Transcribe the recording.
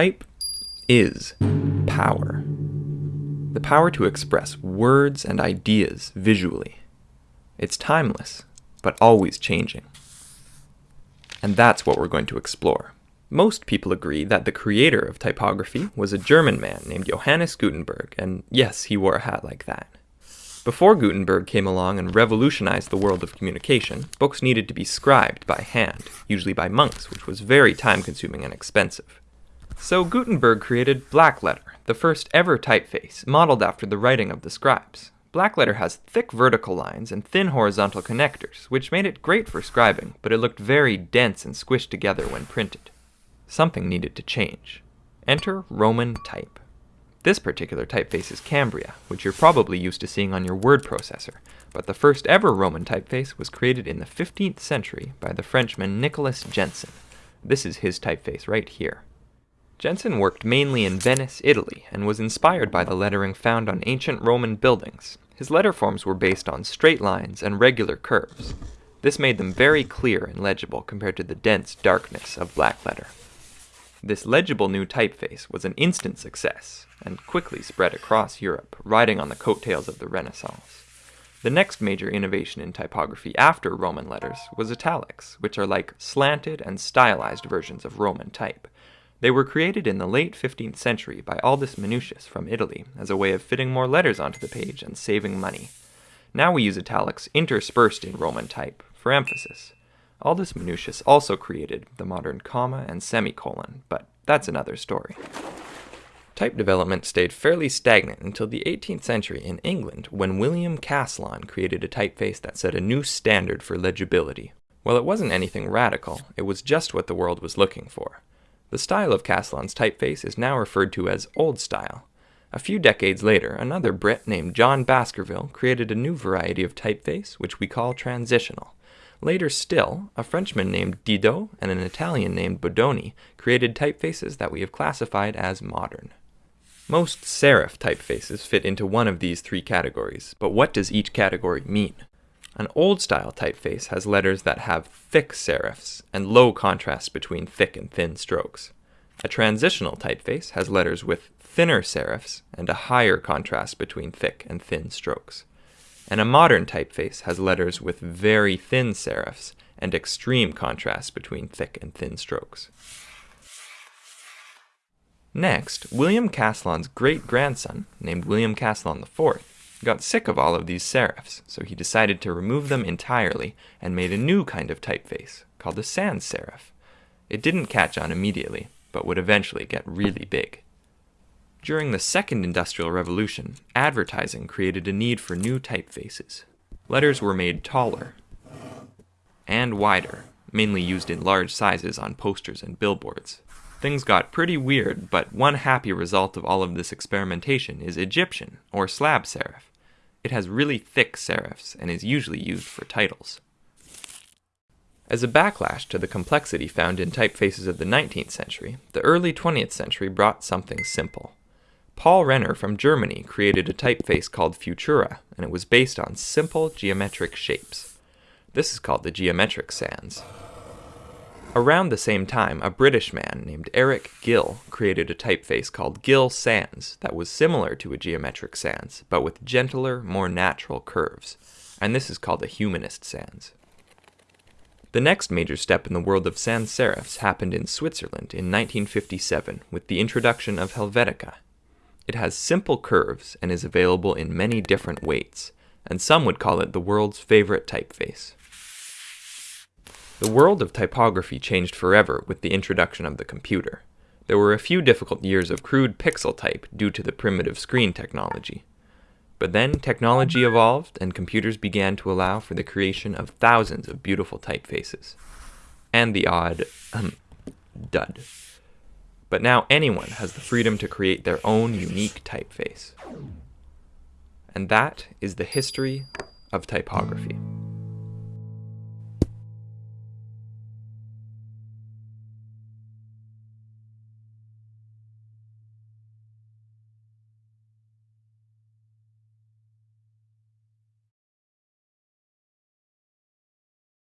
Type is power. The power to express words and ideas visually. It's timeless, but always changing. And that's what we're going to explore. Most people agree that the creator of typography was a German man named Johannes Gutenberg, and yes, he wore a hat like that. Before Gutenberg came along and revolutionized the world of communication, books needed to be scribed by hand, usually by monks, which was very time consuming and expensive. So Gutenberg created blackletter, the first ever typeface, modeled after the writing of the scribes. Blackletter has thick vertical lines and thin horizontal connectors, which made it great for scribing, but it looked very dense and squished together when printed. Something needed to change. Enter Roman type. This particular typeface is Cambria, which you're probably used to seeing on your word processor, but the first ever Roman typeface was created in the 15th century by the Frenchman Nicolas Jenson. This is his typeface right here. Jenson worked mainly in Venice, Italy, and was inspired by the lettering found on ancient Roman buildings. His letter forms were based on straight lines and regular curves. This made them very clear and legible compared to the dense darkness of black letter. This legible new typeface was an instant success and quickly spread across Europe, riding on the coattails of the Renaissance. The next major innovation in typography after Roman letters was italics, which are like slanted and stylized versions of Roman type. They were created in the late 15th century by Aldus Manutius from Italy as a way of fitting more letters onto the page and saving money. Now we use italics interspersed in Roman type for emphasis. Aldus Manutius also created the modern comma and semicolon, but that's another story. Type development stayed fairly stagnant until the 18th century in England when William Caslon created a typeface that set a new standard for legibility. While it wasn't anything radical, it was just what the world was looking for. The style of Caslon's typeface is now referred to as Old Style. A few decades later, another Brit named John Baskerville created a new variety of typeface, which we call transitional. Later still, a Frenchman named Didot and an Italian named Bodoni created typefaces that we have classified as modern. Most serif typefaces fit into one of these three categories, but what does each category mean? An old-style typeface has letters that have thick serifs and low contrast between thick and thin strokes. A transitional typeface has letters with thinner serifs and a higher contrast between thick and thin strokes and a modern typeface has letters with very thin serifs and extreme contrast between thick and thin strokes. Next, William Caslon's great-grandson, named William Caslon IV, got sick of all of these serifs, so he decided to remove them entirely and made a new kind of typeface, called a sans serif. It didn't catch on immediately, but would eventually get really big. During the Second Industrial Revolution, advertising created a need for new typefaces. Letters were made taller and wider, mainly used in large sizes on posters and billboards. Things got pretty weird, but one happy result of all of this experimentation is Egyptian, or slab serif. It has really thick serifs and is usually used for titles. As a backlash to the complexity found in typefaces of the 19th century, the early 20th century brought something simple. Paul Renner from Germany created a typeface called Futura, and it was based on simple geometric shapes. This is called the geometric sans. Around the same time, a British man named Eric Gill created a typeface called Gill Sans that was similar to a geometric sans, but with gentler, more natural curves, and this is called a humanist sans. The next major step in the world of sans serifs happened in Switzerland in 1957 with the introduction of Helvetica, it has simple curves and is available in many different weights, and some would call it the world's favorite typeface. The world of typography changed forever with the introduction of the computer. There were a few difficult years of crude pixel type due to the primitive screen technology. But then technology evolved and computers began to allow for the creation of thousands of beautiful typefaces. And the odd um, dud but now anyone has the freedom to create their own unique typeface. And that is the history of typography.